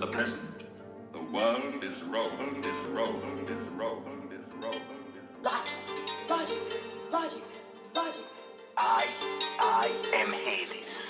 the present. The world is rolling, is rolling, is rolling, is rolling, Logic, logic, logic, logic. I, I am Hades.